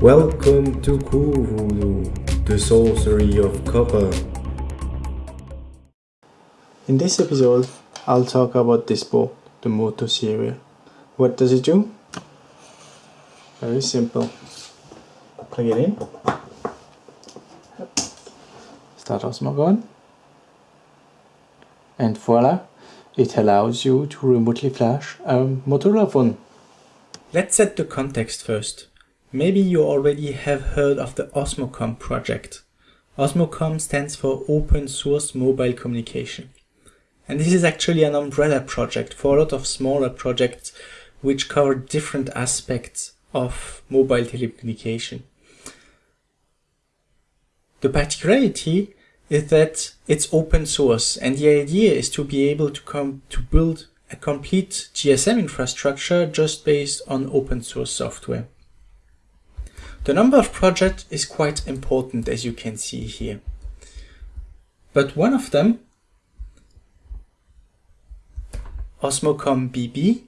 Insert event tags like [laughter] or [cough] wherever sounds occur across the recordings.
Welcome to Cool the sorcery of copper. In this episode, I'll talk about this board, the Moto Serial. What does it do? Very simple. Plug it in. Start Osmocon. And voila, it allows you to remotely flash a Motorola phone. Let's set the context first. Maybe you already have heard of the Osmocom project. Osmocom stands for Open Source Mobile Communication. And this is actually an umbrella project for a lot of smaller projects which cover different aspects of mobile telecommunication. The particularity is that it's open source and the idea is to be able to come to build a complete GSM infrastructure just based on open source software. The number of projects is quite important as you can see here. But one of them, Osmocom BB,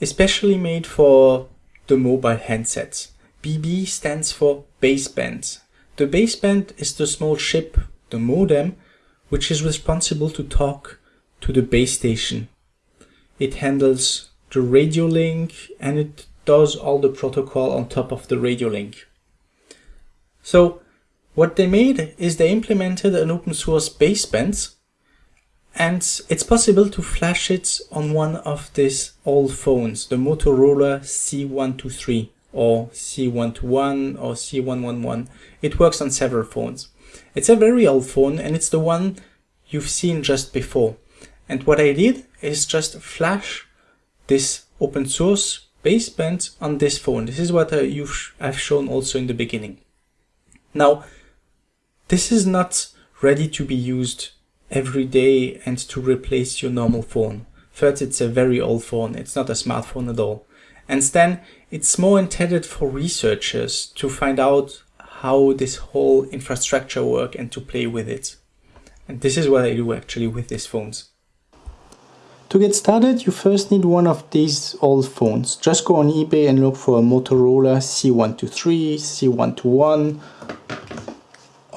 especially made for the mobile handsets. BB stands for baseband. The baseband is the small chip, the modem, which is responsible to talk to the base station. It handles the radio link and it does all the protocol on top of the radio link. So what they made is they implemented an open source baseband and it's possible to flash it on one of these old phones, the Motorola C123 or C121 or C111. It works on several phones. It's a very old phone and it's the one you've seen just before. And what I did is just flash this open source baseband on this phone. This is what uh, I, I've shown also in the beginning. Now, this is not ready to be used every day and to replace your normal phone. First, it's a very old phone. It's not a smartphone at all. And then it's more intended for researchers to find out how this whole infrastructure work and to play with it. And this is what I do actually with these phones. To get started, you first need one of these old phones. Just go on eBay and look for a Motorola C123, C121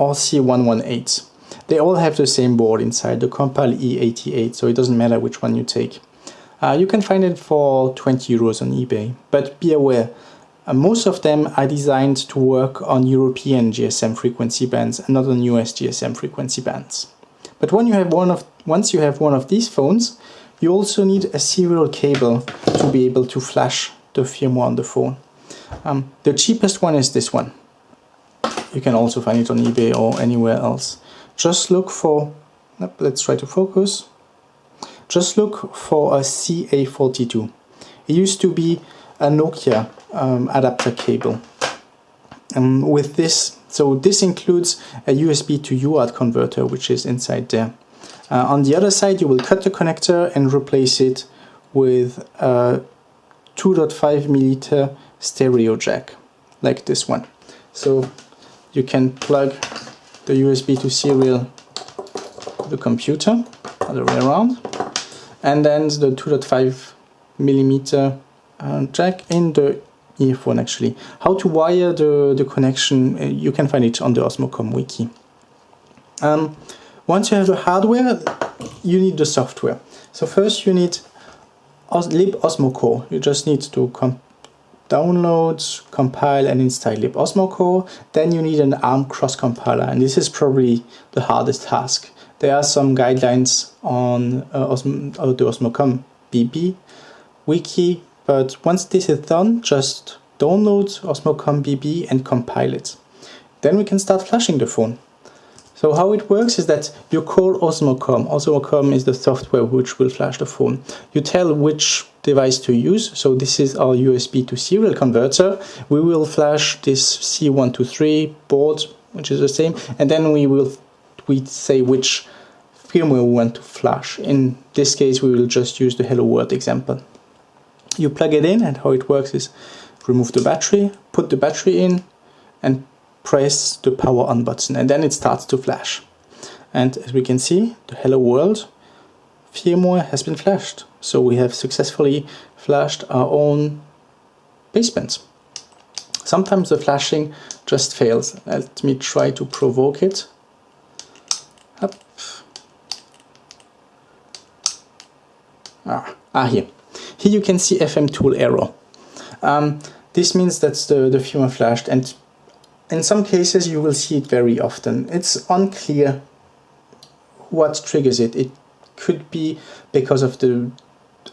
or C118. They all have the same board inside, the Compal E88, so it doesn't matter which one you take. Uh, you can find it for 20 euros on eBay, but be aware, uh, most of them are designed to work on European GSM frequency bands and not on US GSM frequency bands. But when you have one of, once you have one of these phones, you also need a serial cable to be able to flash the firmware on the phone. Um, the cheapest one is this one. You can also find it on eBay or anywhere else just look for, let's try to focus, just look for a CA42. It used to be a Nokia um, adapter cable. Um, with this, so this includes a USB to UART converter, which is inside there. Uh, on the other side, you will cut the connector and replace it with a 2.5 millimeter stereo jack, like this one. So you can plug the USB to serial the computer, other way around, and then the 2.5 millimeter uh, jack in the earphone actually. How to wire the, the connection, uh, you can find it on the Osmocom wiki. Um, once you have the hardware, you need the software. So first you need libosmocore. You just need to download, compile and install libosmocore. Then you need an ARM cross compiler and this is probably the hardest task. There are some guidelines on uh, Osmo, uh, the Osmocom BB wiki, but once this is done, just download Osmocom BB and compile it. Then we can start flashing the phone. So how it works is that you call Osmocon. Osmocon is the software which will flash the phone. You tell which device to use. So this is our USB to serial converter. We will flash this C123 board, which is the same, and then we will we say which firmware we want to flash. In this case, we will just use the Hello World example. You plug it in and how it works is remove the battery, put the battery in and press the power on button and then it starts to flash. And as we can see, the Hello World firmware has been flashed. So we have successfully flashed our own basebands. sometimes the flashing just fails. Let me try to provoke it. Up. Ah, ah here. Here you can see FM tool error. Um, this means that the, the firmware flashed and in some cases you will see it very often. It's unclear what triggers it. It could be because of the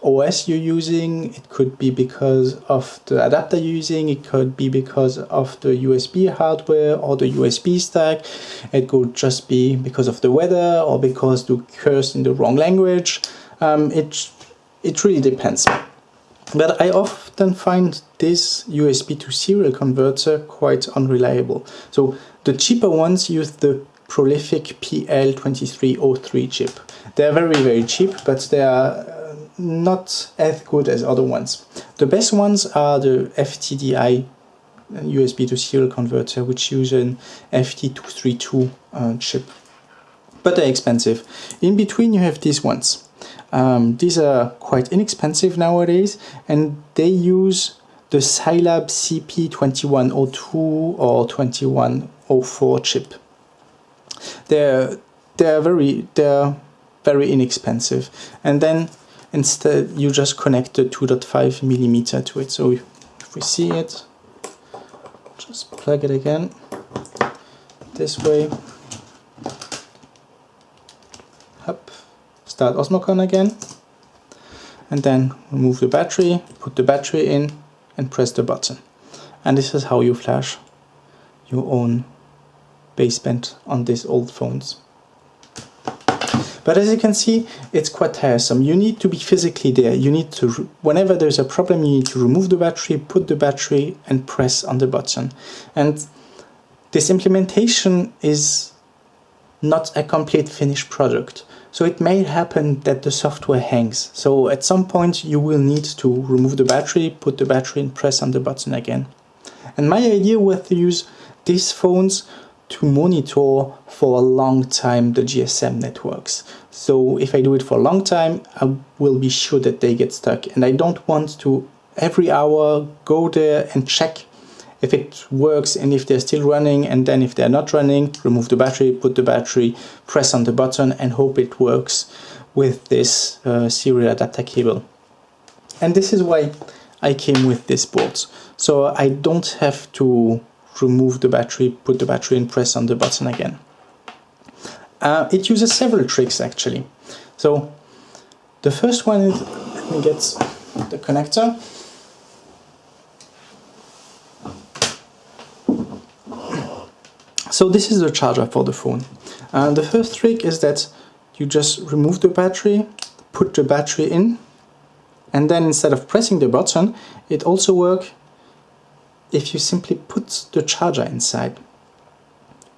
OS you're using, it could be because of the adapter you're using, it could be because of the USB hardware or the USB stack, it could just be because of the weather or because you cursed in the wrong language. Um, it, it really depends. But I often find this USB to serial converter quite unreliable. So the cheaper ones use the Prolific PL2303 chip. They're very, very cheap, but they are uh, not as good as other ones. The best ones are the FTDI USB to serial converter, which use an FT232 uh, chip. But they're expensive. In between, you have these ones. Um, these are quite inexpensive nowadays and they use the Scilab CP2102 or 2104 chip. They're they're very they're very inexpensive and then instead you just connect the 2.5 millimeter to it. So if we see it, just plug it again this way start Osmocon again and then remove the battery, put the battery in and press the button. And this is how you flash your own baseband on these old phones. But as you can see, it's quite tiresome. You need to be physically there. You need to, whenever there's a problem, you need to remove the battery, put the battery and press on the button. And this implementation is not a complete finished product. So it may happen that the software hangs. So at some point you will need to remove the battery, put the battery and press on the button again. And my idea was to use these phones to monitor for a long time the GSM networks. So if I do it for a long time, I will be sure that they get stuck. And I don't want to every hour go there and check if it works and if they're still running and then if they're not running remove the battery put the battery press on the button and hope it works with this uh, serial adapter cable. And this is why I came with this board so I don't have to remove the battery put the battery and press on the button again. Uh, it uses several tricks actually. So the first one is let me get the connector So this is the charger for the phone. And the first trick is that you just remove the battery, put the battery in, and then instead of pressing the button, it also works if you simply put the charger inside.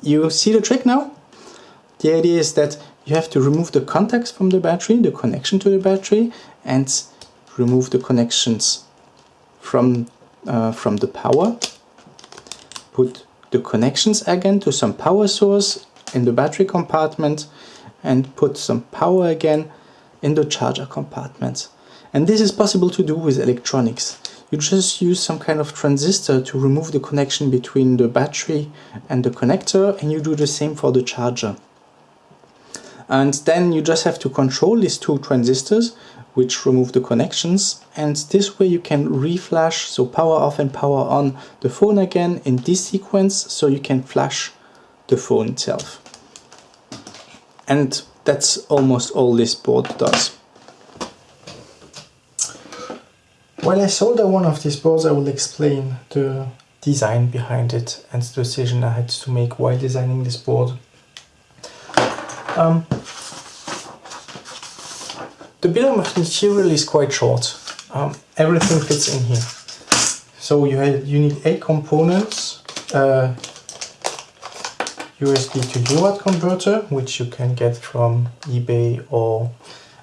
You see the trick now? The idea is that you have to remove the contacts from the battery, the connection to the battery, and remove the connections from, uh, from the power. Put the connections again to some power source in the battery compartment and put some power again in the charger compartment. And this is possible to do with electronics. You just use some kind of transistor to remove the connection between the battery and the connector and you do the same for the charger. And then you just have to control these two transistors which remove the connections. And this way you can reflash so power off and power on the phone again in this sequence so you can flash the phone itself. And that's almost all this board does. While I solder one of these boards I will explain the design behind it and the decision I had to make while designing this board. Um, the of material is quite short. Um, everything fits in here. So you have, you need eight components. Uh, USB to UART converter, which you can get from eBay or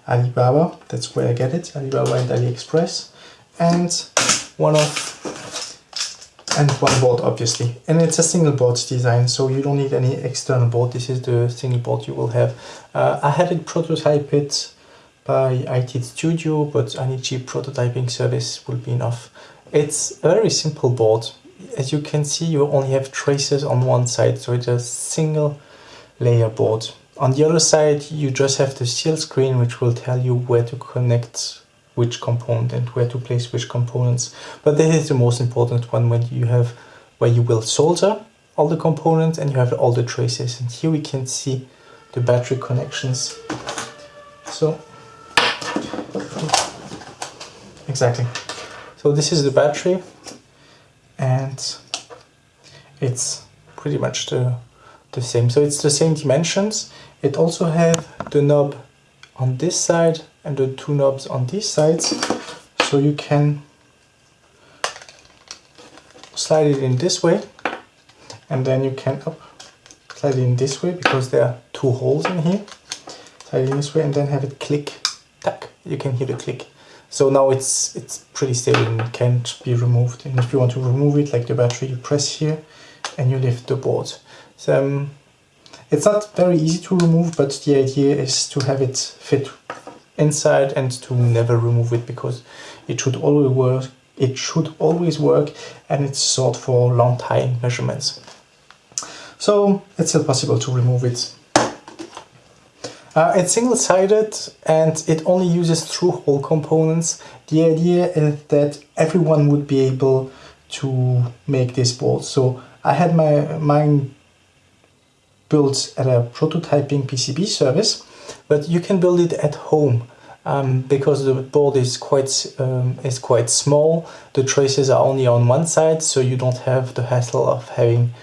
Alibaba. That's where I get it, Alibaba and AliExpress. And one of and one board obviously and it's a single board design so you don't need any external board this is the single board you will have uh, I had it prototype it by ITEAD Studio, but any cheap prototyping service will be enough. It's a very simple board. as you can see, you only have traces on one side, so it's a single layer board. On the other side, you just have the seal screen, which will tell you where to connect which component and where to place which components. But this is the most important one when you have where you will solder all the components and you have all the traces. And here we can see the battery connections. So exactly. So this is the battery and it's pretty much the, the same. So it's the same dimensions. It also have the knob on this side and the two knobs on these sides. So you can slide it in this way and then you can up, slide it in this way because there are two holes in here. Slide it in this way and then have it click, tack, you can hear the click. So now it's it's pretty stable and can't be removed. And if you want to remove it, like the battery, you press here and you lift the board. So um, it's not very easy to remove, but the idea is to have it fit inside and to never remove it because it should always work. It should always work, and it's sought for long time measurements. So it's still possible to remove it uh, it's single-sided and it only uses through-hole components. The idea is that everyone would be able to make this board. So I had my mine built at a prototyping PCB service, but you can build it at home. Um, because the board is quite um, is quite small, the traces are only on one side, so you don't have the hassle of having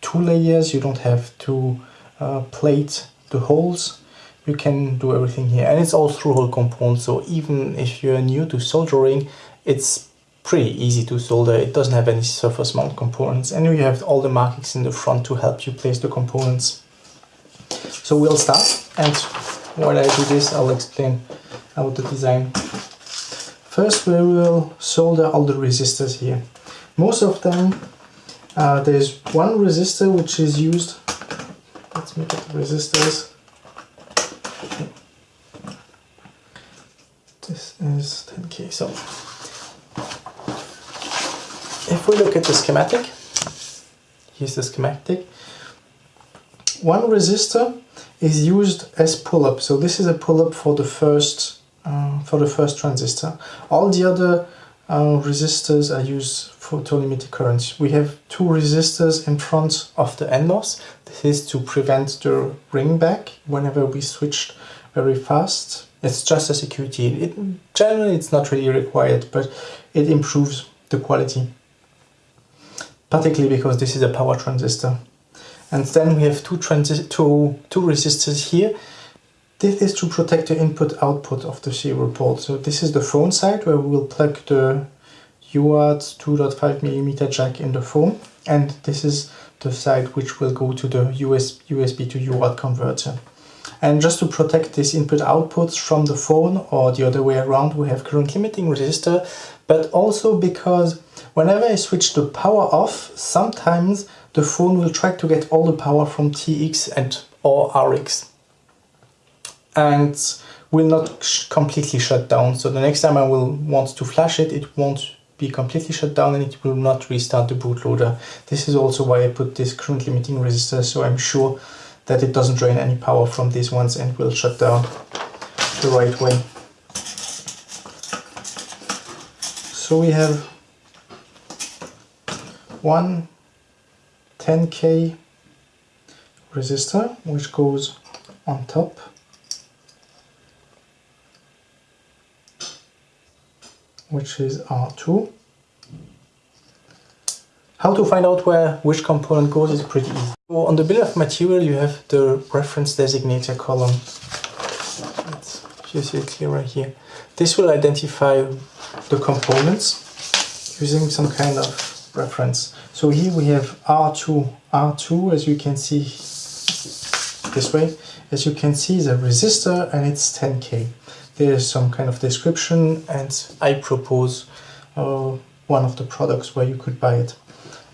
two layers. You don't have to uh, plate the holes you can do everything here. And it's all through hole components so even if you're new to soldering it's pretty easy to solder. It doesn't have any surface mount components. And you have all the markings in the front to help you place the components. So we'll start. And while I do this I'll explain about the design. First we will solder all the resistors here. Most of them uh, there's one resistor which is used. Let's make it resistors this is 10k. So if we look at the schematic, here's the schematic. One resistor is used as pull-up. So this is a pull-up for the first uh, for the first transistor. All the other uh, resistors are used for to limit the current. We have two resistors in front of the NMOS. This is to prevent the ring back whenever we switch very fast it's just a security. It, generally, it's not really required, but it improves the quality. Particularly because this is a power transistor. And then we have two, transi two, two resistors here. This is to protect the input-output of the serial port. So this is the phone side where we will plug the UART 2.5mm jack in the phone. And this is the side which will go to the US, USB to UART converter. And just to protect these input outputs from the phone or the other way around, we have current limiting resistor, but also because whenever I switch the power off, sometimes the phone will try to get all the power from TX and or RX and will not completely shut down. So the next time I will want to flash it, it won't be completely shut down and it will not restart the bootloader. This is also why I put this current limiting resistor so I'm sure that it doesn't drain any power from these ones and will shut down the right way. So we have one 10k resistor which goes on top which is R2 how to find out where which component goes is pretty easy. So on the bill of material you have the reference designator column. Let's it clearer here. This will identify the components using some kind of reference. So here we have R2, R2 as you can see this way. As you can see is a resistor and it's 10k. There's some kind of description and I propose uh, one of the products where you could buy it.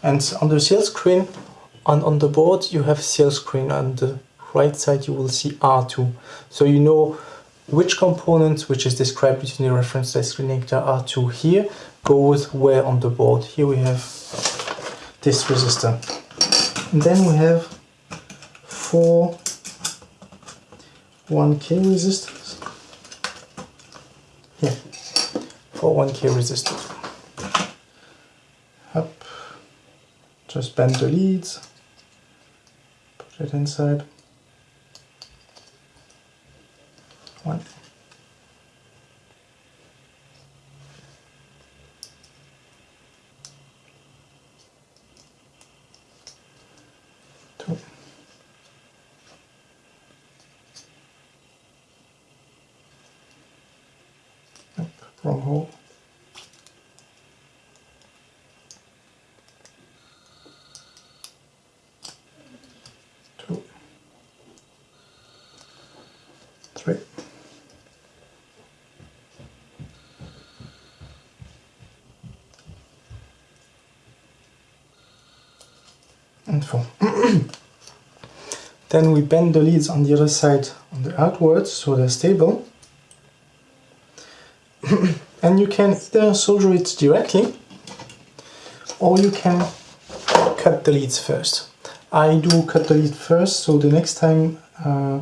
And on the seal screen, on, on the board, you have seal screen. On the right side, you will see R2. So you know which component, which is described between the reference designator R2 here, goes where on the board. Here we have this resistor. And then we have four 1k resistors. Here, four 1k resistors. Just bend the leads, put it inside. One. Two. Up, wrong hole. Two. Three. And four. Then we bend the leads on the other side on the outwards so they're stable. [coughs] and you can either solder it directly or you can cut the leads first. I do cut the lead first so the next time uh,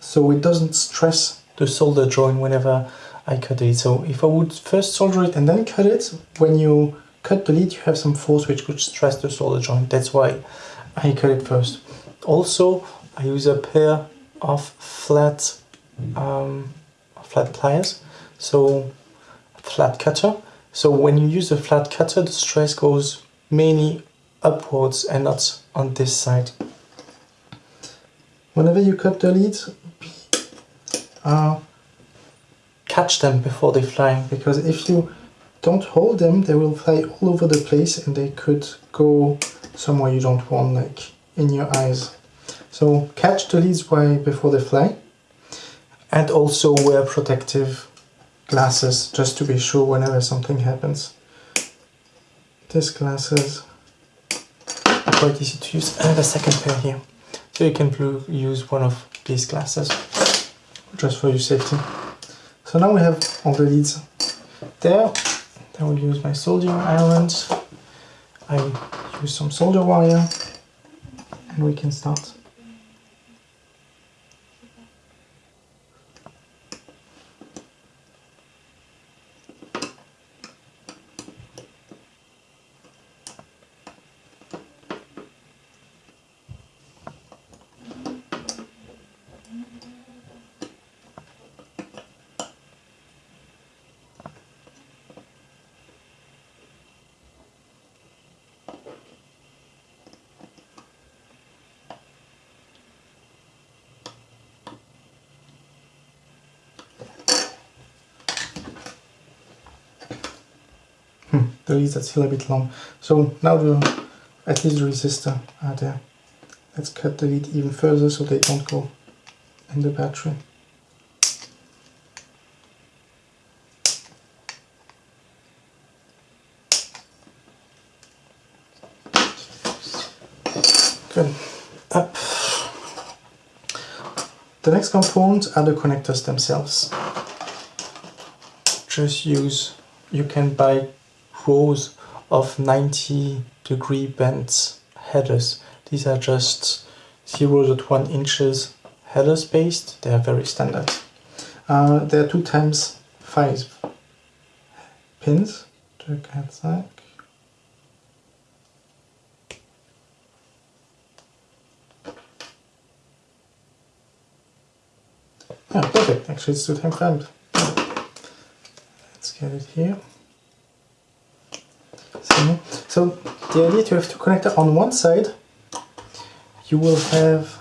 so it doesn't stress the solder joint whenever I cut it. So if I would first solder it and then cut it, when you cut the lead you have some force which could stress the solder joint. That's why I cut it first. Also I use a pair of flat um, flat pliers, so flat cutter. So when you use a flat cutter the stress goes mainly upwards and not on this side. Whenever you cut the leads, uh, catch them before they fly because if you don't hold them they will fly all over the place and they could go somewhere you don't want like in your eyes so catch the leads by before they fly and also wear protective glasses just to be sure whenever something happens these glasses are quite easy to use have a second pair here so you can use one of these glasses just for your safety so now we have all the leads there. I will use my soldering irons. I use some solder wire and we can start. Leads are still a bit long. So now the at least the resistor are there. Let's cut the lead even further so they don't go in the battery. Good. Up. The next component are the connectors themselves. Just use, you can buy rows of 90 degree bent headers. These are just 0.1 inches header spaced. They are very standard. Uh, there are two times five pins. Yeah, perfect. Actually, it's two times five. Let's get it here. So the idea to have two connector on one side, you will have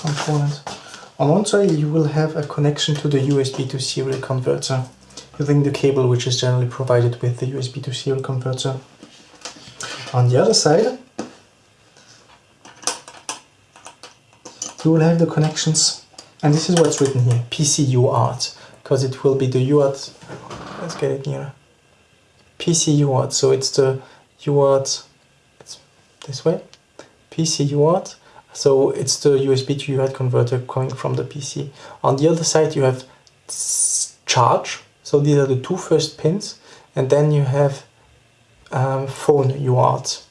component. On one side you will have a connection to the USB to serial converter using the cable which is generally provided with the USB to serial converter. On the other side you will have the connections and this is what's written here, PC UART because it will be the UART, let's get it near, PC UART, so it's the UART, it's this way, PC UART, so it's the USB to UART converter coming from the PC. On the other side you have charge, so these are the two first pins, and then you have um, phone UART,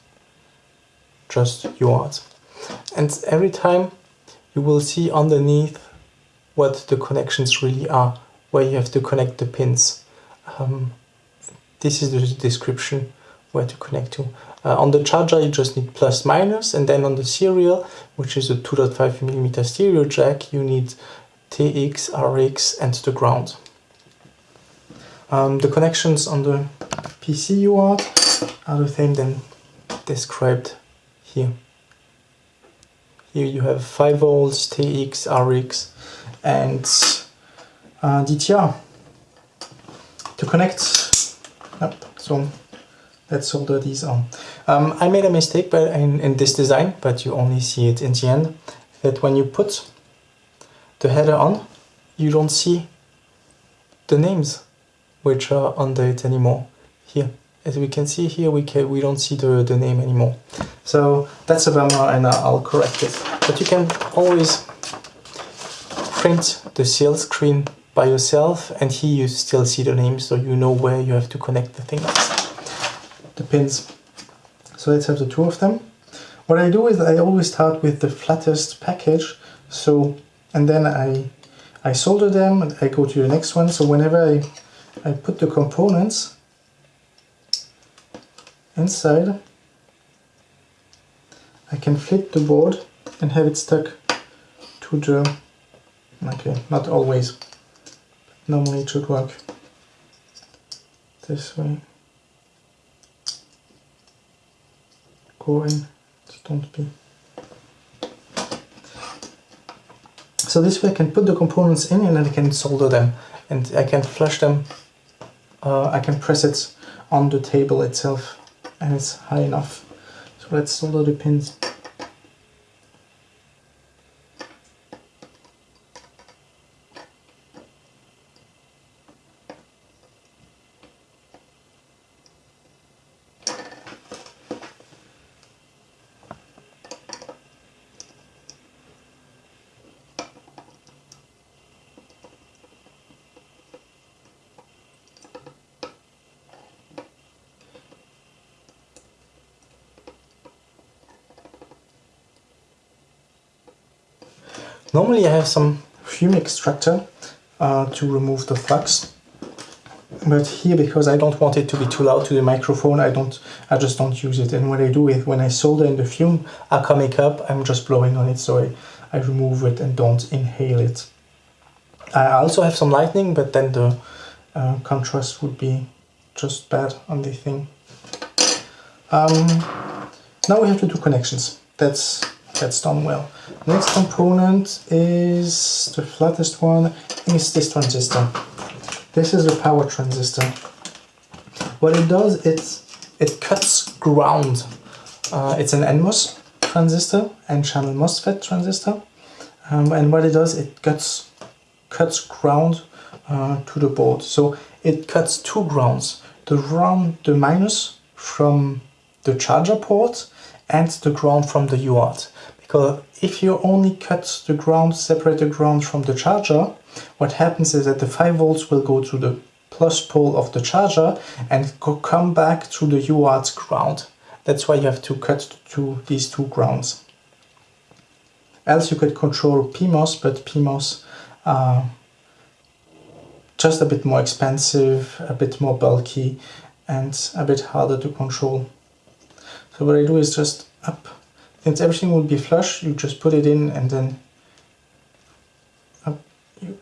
just UART. And every time you will see underneath what the connections really are, where you have to connect the pins. Um, this is the description where to connect to. Uh, on the charger you just need plus minus and then on the serial, which is a 2.5mm stereo jack, you need TX, RX and the ground. Um, the connections on the PC UART are the same than described here. Here you have 5 volts, TX, RX and uh, DTR. To connect, yep, so let's solder these on. Um, I made a mistake but in, in this design, but you only see it in the end, that when you put the header on, you don't see the names which are under it anymore. Here, as we can see here, we can we don't see the, the name anymore. So that's a bummer and I'll correct it. But you can always print the sales screen by yourself and here you still see the name so you know where you have to connect the things, the pins. So let's have the two of them. What I do is I always start with the flattest package so and then I I solder them and I go to the next one so whenever I I put the components inside. I can flip the board and have it stuck to the, okay, not always, normally it should work this way. Go in, don't be. So this way I can put the components in and then I can solder them and I can flush them uh, I can press it on the table itself and it's high enough. So let's solder the pins. Normally I have some fume extractor uh, to remove the flux but here because I don't want it to be too loud to the microphone I don't I just don't use it and what I do is when I solder in the fume are coming up I'm just blowing on it so I, I remove it and don't inhale it. I also have some lightning but then the uh, contrast would be just bad on the thing. Um, now we have to do connections. That's that's done well. Next component is the flattest one is this transistor. This is a power transistor. What it does, it's it cuts ground. Uh, it's an NMOS transistor, N-channel MOSFET transistor. Um, and what it does, it cuts cuts ground uh, to the board. So it cuts two grounds. The ground, the minus from the charger port and the ground from the UART. Because if you only cut the ground, separate the ground from the charger, what happens is that the 5 volts will go to the plus pole of the charger and come back to the UART's ground. That's why you have to cut to these two grounds. Else you could control PMOS, but PMOS are uh, just a bit more expensive, a bit more bulky and a bit harder to control. So what I do is just up since everything will be flush, you just put it in and then up, you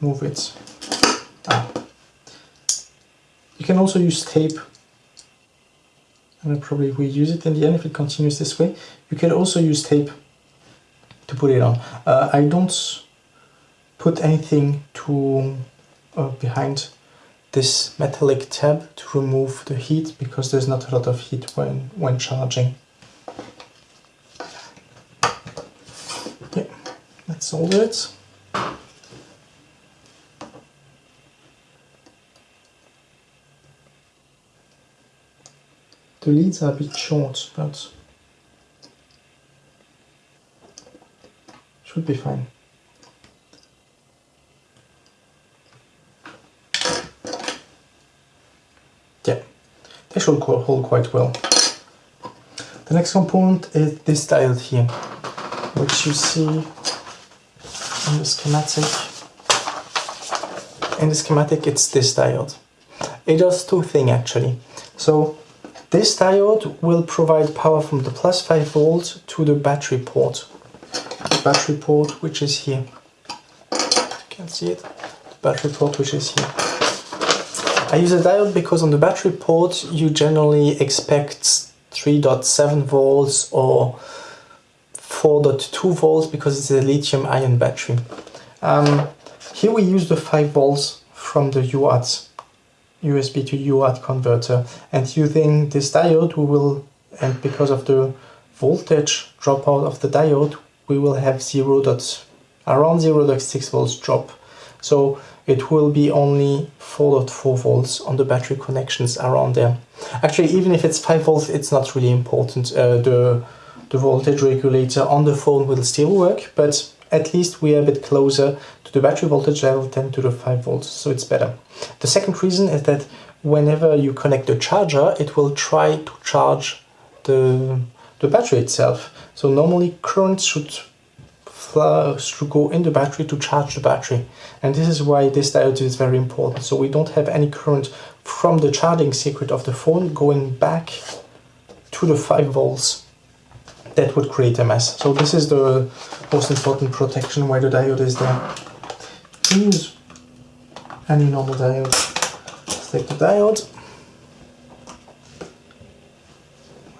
move it Ah. You can also use tape and probably reuse it in the end if it continues this way. You can also use tape to put it on. Uh, I don't put anything to uh, behind this metallic tab to remove the heat because there's not a lot of heat when, when charging. Let's it. The leads are a bit short, but should be fine. Yeah, they should hold quite well. The next component is this diode here, which you see in the schematic. In the schematic, it's this diode. It does two things actually. So this diode will provide power from the plus 5 volts to the battery port. The battery port which is here. You can see it. The battery port which is here. I use a diode because on the battery port you generally expect 3.7 volts or 4.2 volts because it's a lithium ion battery. Um, here we use the 5 volts from the UART USB to UART converter. And using this diode we will and because of the voltage dropout of the diode we will have 0 dot, around 0.6 volts drop. So it will be only 4.4 volts on the battery connections around there. Actually even if it's 5 volts it's not really important. Uh, the the voltage regulator on the phone will still work but at least we are a bit closer to the battery voltage level than to the 5 volts, so it's better. The second reason is that whenever you connect the charger, it will try to charge the, the battery itself. So normally current should should go in the battery to charge the battery. And this is why this diode is very important. So we don't have any current from the charging circuit of the phone going back to the 5 volts that would create a mess. So this is the most important protection why the diode is there. Use any normal diode. Take the diode.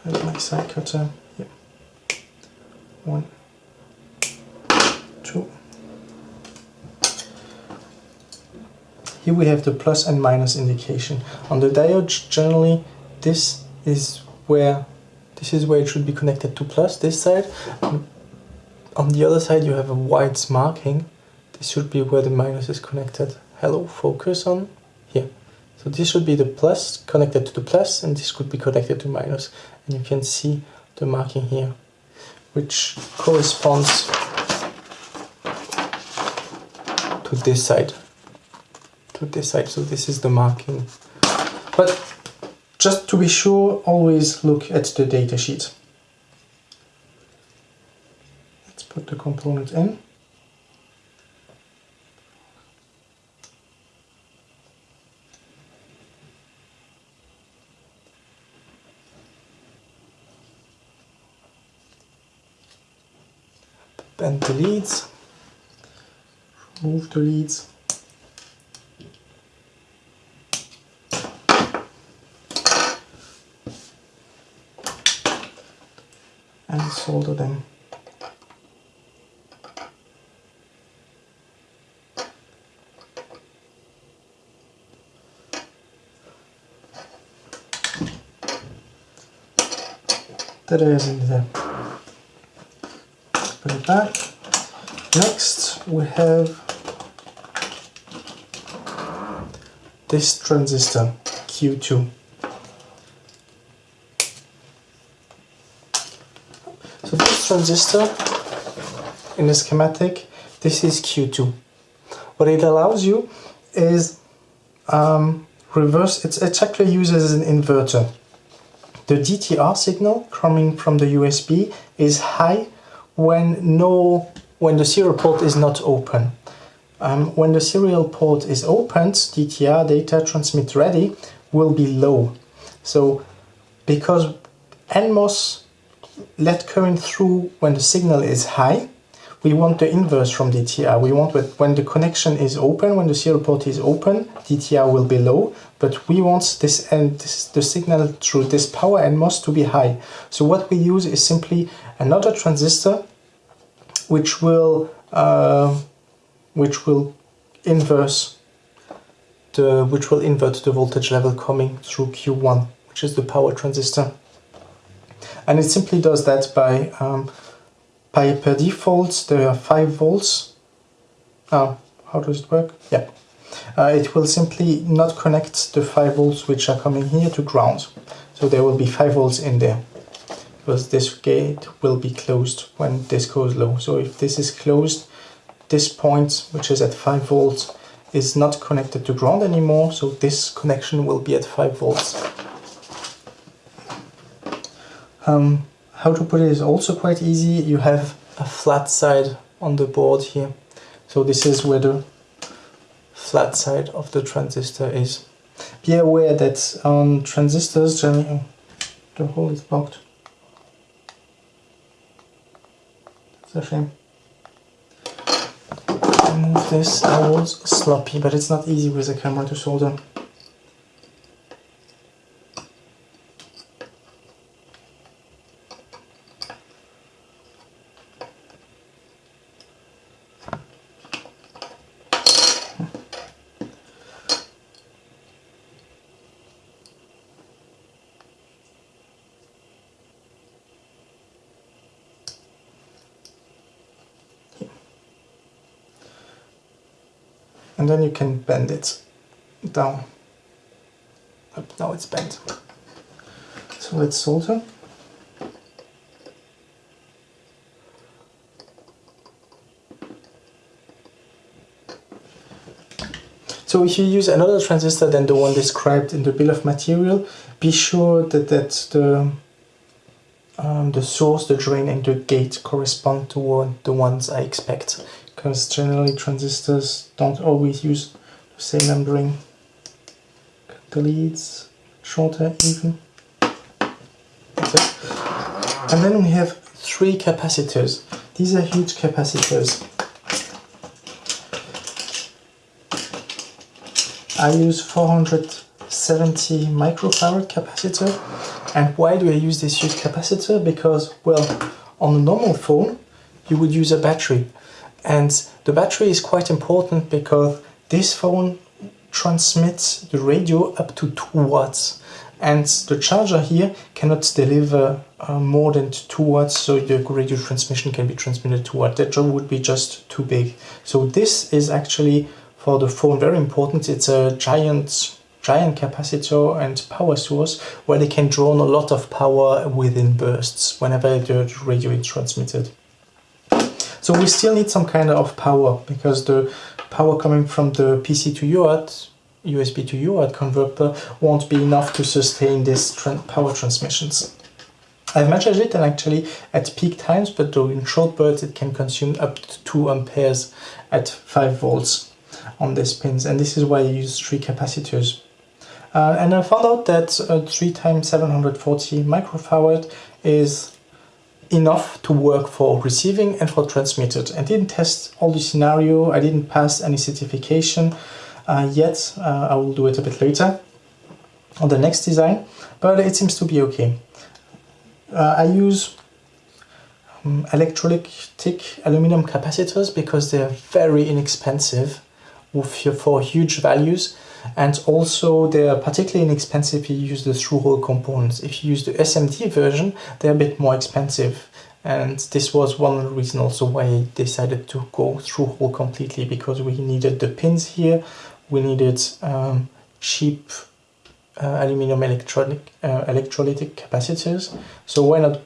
Where's my side cutter? Yeah. One, two. Here we have the plus and minus indication. On the diode, generally, this is where this is where it should be connected to plus this side. On the other side you have a white marking. This should be where the minus is connected. Hello focus on here. So this should be the plus connected to the plus and this could be connected to minus. And you can see the marking here which corresponds to this side. To this side. So this is the marking just to be sure, always look at the datasheet. Let's put the component in. Bend the leads, remove the leads. and solder them. That is in there. Put it back. Next we have this transistor Q2. Transistor in the schematic, this is Q2. What it allows you is um, reverse, it's, it actually uses an inverter. The DTR signal coming from the USB is high when no when the serial port is not open. Um, when the serial port is opened, DTR data transmit ready will be low. So because NMOS let current through when the signal is high. We want the inverse from DTR. We want when the connection is open, when the serial port is open, DTR will be low, but we want this and the signal through this power NMOS to be high. So what we use is simply another transistor which will uh, which will inverse the which will invert the voltage level coming through Q1, which is the power transistor and it simply does that by um, by per default there are 5 volts. Oh, how does it work? Yeah. Uh, it will simply not connect the 5 volts which are coming here to ground. So there will be 5 volts in there. Because this gate will be closed when this goes low. So if this is closed this point which is at 5 volts is not connected to ground anymore. So this connection will be at 5 volts Um, how to put it is also quite easy. You have a flat side on the board here. So this is where the flat side of the transistor is. Be aware that on transistors, generally, oh, the hole is blocked. It's a shame. Move this, I was sloppy, but it's not easy with a camera to solder. Then you can bend it down. now it's bent. So let's solder. So if you use another transistor than the one described in the bill of material, be sure that, that the, um, the source, the drain and the gate correspond to the ones I expect because generally transistors don't always use the same numbering. The leads shorter even. And then we have three capacitors. These are huge capacitors. I use 470 microfarad capacitor. And why do I use this huge capacitor? Because, well, on a normal phone, you would use a battery. And the battery is quite important because this phone transmits the radio up to 2 watts and the charger here cannot deliver uh, more than 2 watts so the radio transmission can be transmitted 2 watts. That would be just too big. So this is actually for the phone very important. It's a giant giant capacitor and power source where they can draw on a lot of power within bursts whenever the radio is transmitted. So we still need some kind of power because the power coming from the PC to UART, USB to UART converter won't be enough to sustain these power transmissions. I've measured it and actually at peak times, but during short bursts it can consume up to 2 amperes at 5 volts on these pins and this is why I use three capacitors. Uh, and I found out that uh, 3 times 740 microfarad is enough to work for receiving and for transmitted. I didn't test all the scenario, I didn't pass any certification uh, yet, uh, I will do it a bit later on the next design, but it seems to be okay. Uh, I use um, electrolytic aluminum capacitors because they're very inexpensive for huge values and also they are particularly inexpensive if you use the through-hole components. If you use the SMD version, they're a bit more expensive. And this was one reason also why I decided to go through-hole completely because we needed the pins here, we needed um, cheap uh, aluminum electronic, uh, electrolytic capacitors. So why not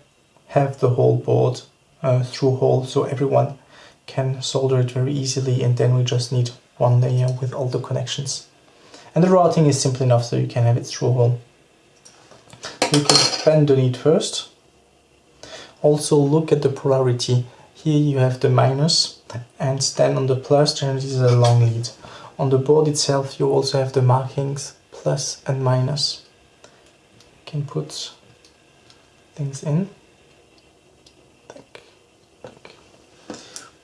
have the whole board uh, through-hole so everyone can solder it very easily and then we just need one layer with all the connections. And the routing is simple enough so you can have it through hole. You can bend the lead first. Also look at the polarity. Here you have the minus and then on the plus generally is a long lead. On the board itself you also have the markings plus and minus. You can put things in.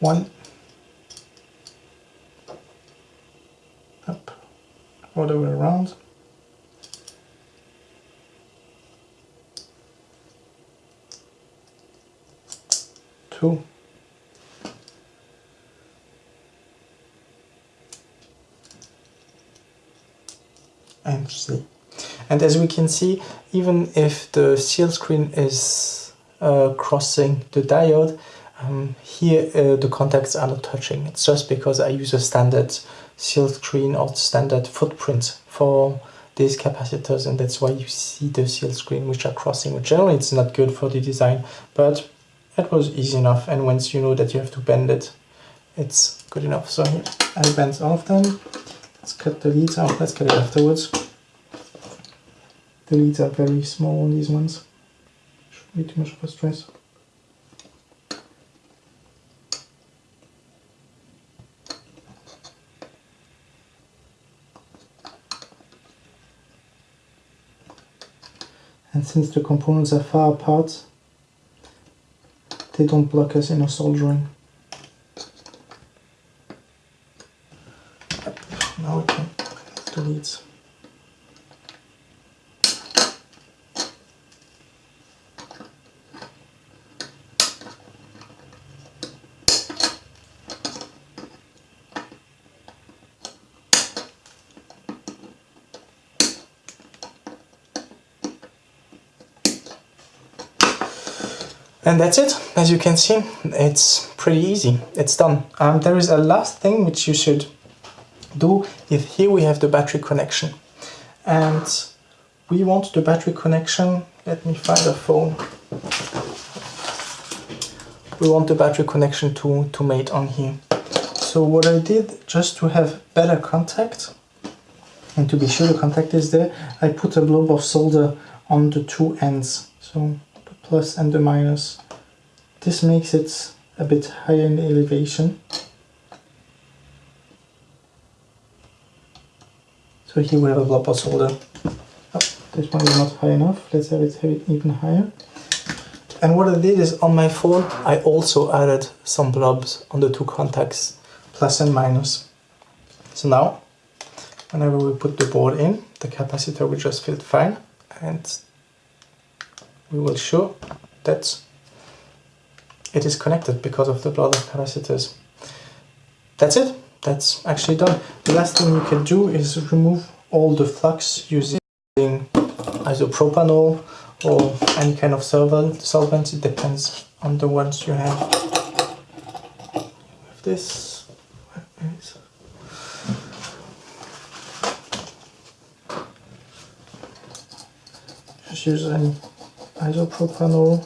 One all the way around. Two. And three. And as we can see, even if the silk screen is uh, crossing the diode, um, here uh, the contacts are not touching. It's just because I use a standard silk screen or standard footprint for these capacitors and that's why you see the silk screen which are crossing. which Generally it's not good for the design but it was easy enough and once you know that you have to bend it it's good enough. So here I bent all of them. Let's cut the leads off let's cut it afterwards. The leads are very small on these ones. Way too much of a stress. And since the components are far apart, they don't block us in our soldering. Now we can connect And that's it. As you can see, it's pretty easy. It's done. Um, there is a last thing which you should do. If here we have the battery connection, and we want the battery connection. Let me find a phone. We want the battery connection to to mate on here. So what I did just to have better contact and to be sure the contact is there, I put a blob of solder on the two ends. So plus and the minus. This makes it a bit higher in elevation. So here we have a blob solder. Oh, this one is not high enough. Let's have it, have it even higher. And what I did is on my phone, I also added some blobs on the two contacts, plus and minus. So now, whenever we put the board in, the capacitor will just fit fine and we will show that it is connected because of the blood of capacitors. That's it. That's actually done. The last thing you can do is remove all the flux using isopropanol or any kind of solvent. solvent. It depends on the ones you have. With this, just use any isopropanol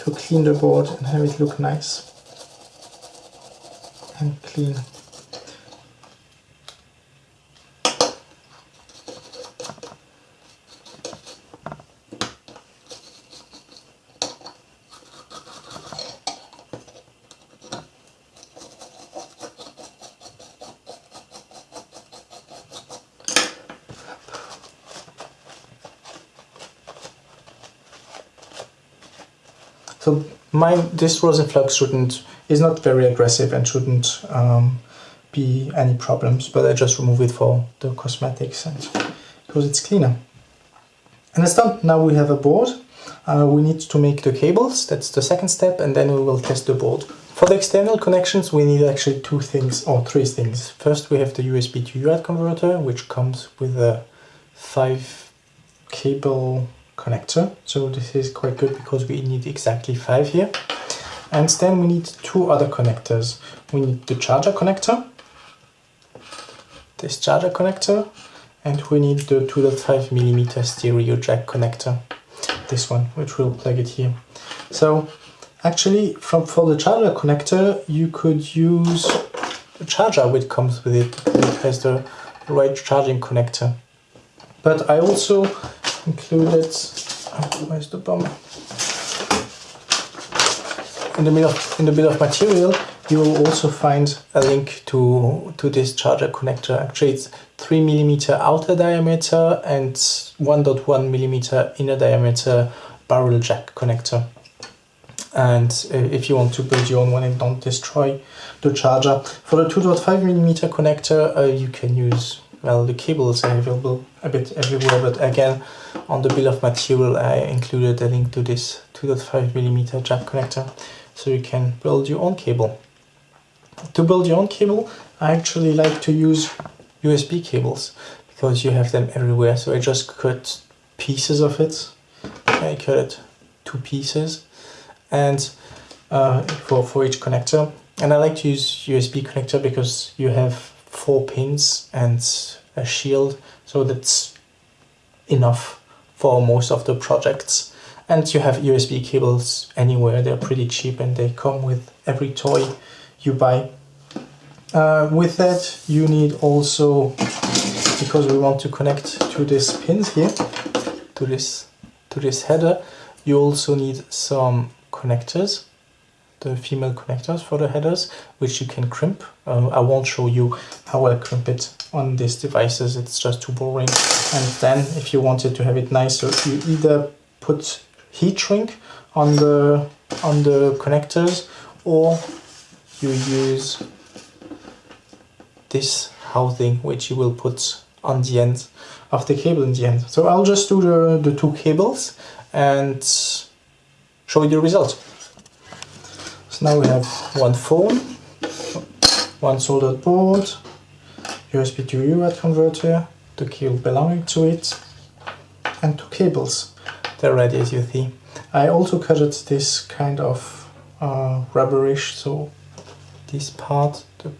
to clean the board and have it look nice and clean. So my this rosin flux shouldn't is not very aggressive and shouldn't um, be any problems. But I just remove it for the cosmetics and because it's cleaner. And it's done. Now we have a board. Uh, we need to make the cables. That's the second step, and then we will test the board. For the external connections, we need actually two things or three things. First, we have the USB to UART converter, which comes with a five cable connector. So this is quite good because we need exactly five here. And then we need two other connectors. We need the charger connector, this charger connector, and we need the 2.5 millimeter stereo jack connector, this one, which will plug it here. So actually, from for the charger connector, you could use the charger which comes with it. It has the right charging connector. But I also included, oh, where's the bomb? In the middle of, in the bill of material, you will also find a link to, to this charger connector. Actually, it's 3 millimeter outer diameter and 1.1 millimeter inner diameter barrel jack connector. And uh, if you want to build your own one and don't destroy the charger. For the 2.5 millimeter connector, uh, you can use well, the cables are available a bit everywhere, but again, on the bill of material, I included a link to this 2.5 millimeter jack connector, so you can build your own cable. To build your own cable, I actually like to use USB cables because you have them everywhere. So I just cut pieces of it. I cut it two pieces, and uh, for for each connector. And I like to use USB connector because you have four pins and a shield so that's enough for most of the projects. And you have USB cables anywhere they're pretty cheap and they come with every toy you buy. Uh, with that you need also because we want to connect to these pins here to this to this header You also need some connectors, the female connectors for the headers, which you can crimp. Um, I won't show you how I crimp it on these devices, it's just too boring. And then if you wanted to have it nicer, you either put heat shrink on the on the connectors or you use this housing which you will put on the end of the cable in the end. So I'll just do the, the two cables and show you the result. So now we have one phone, one soldered board, USB to UART converter, the cable belonging to it, and two cables. They're ready as you see. I also cut it this kind of uh, rubberish, so this part, the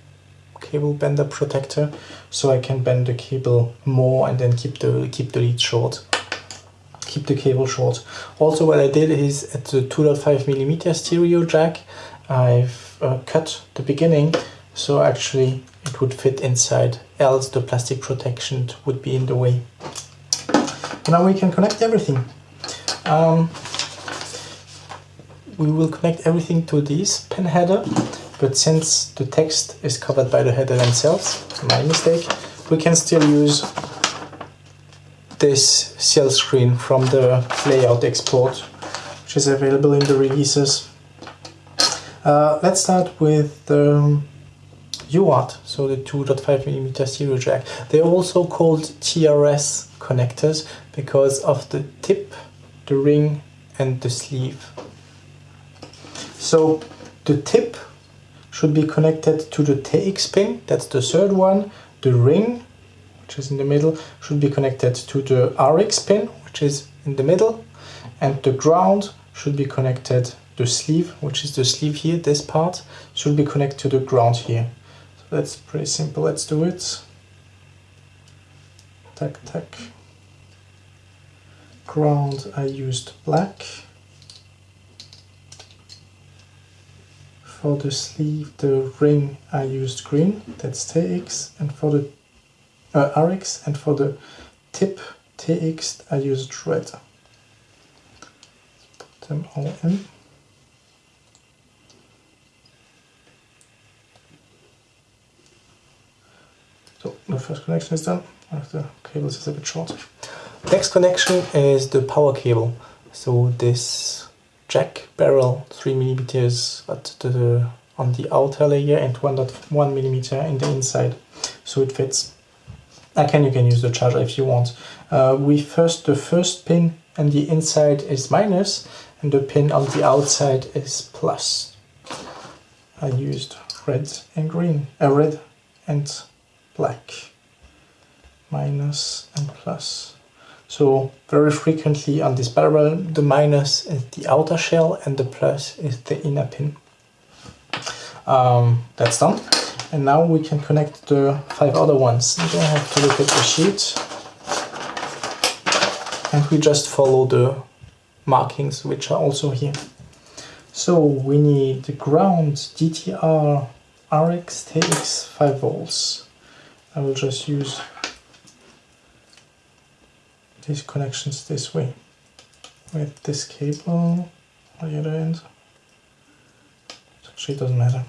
cable bender protector, so I can bend the cable more and then keep the keep the lead short keep the cable short. Also what I did is at the 2.5 millimeter stereo jack I've uh, cut the beginning so actually it would fit inside else the plastic protection would be in the way. Now we can connect everything. Um, we will connect everything to this pen header but since the text is covered by the header themselves, my mistake, we can still use this silk screen from the layout export, which is available in the releases. Uh, let's start with the um, UART, so the 2.5mm stereo jack. They're also called TRS connectors because of the tip, the ring and the sleeve. So the tip should be connected to the TX pin, that's the third one, the ring which is in the middle, should be connected to the RX pin, which is in the middle, and the ground should be connected, the sleeve, which is the sleeve here, this part, should be connected to the ground here. So that's pretty simple, let's do it. Tack, tack. Ground, I used black. For the sleeve, the ring, I used green, that's TX, and for the uh, RX and for the tip TX I used red. Let's put them all in. So the first connection is done, the cables is a bit short. Next connection is the power cable. So this jack barrel 3 millimeters at the on the outer layer and 1.1 millimeter in the inside so it fits Again, you can use the charger if you want. Uh, we first, the first pin and the inside is minus and the pin on the outside is plus. I used red and green, uh, red and black, minus and plus. So very frequently on this barrel, the minus is the outer shell and the plus is the inner pin. Um, that's done. And now we can connect the five other ones. You don't have to look at the sheet. And we just follow the markings which are also here. So we need the ground DTR RX TX 5 volts. I will just use these connections this way. With this cable on the other end. Actually, it doesn't matter.